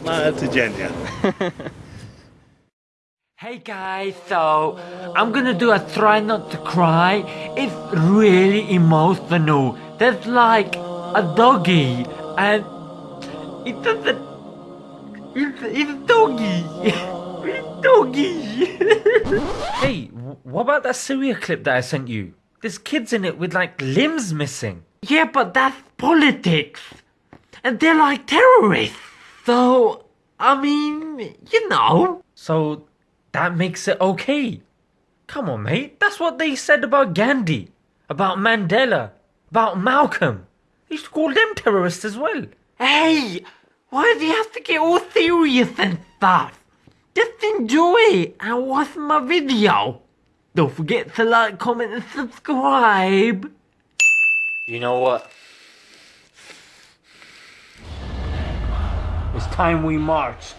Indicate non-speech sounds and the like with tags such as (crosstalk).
Smile to Genya. Hey guys, so I'm gonna do a try not to cry. It's really emotional. There's like a doggy and it doesn't. It's, it's a doggy. (laughs) It's doggy. (laughs) hey, what about that Syria clip that I sent you? There's kids in it with like limbs missing. Yeah, but that's politics. And they're like terrorists. So, I mean, you know. So, that makes it okay. Come on, mate. That's what they said about Gandhi, about Mandela, about Malcolm. They used to call them terrorists as well. Hey, why do you have to get all serious and stuff? Just enjoy it and watch my video. Don't forget to like, comment, and subscribe. You know what? It's time we marched.